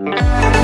Música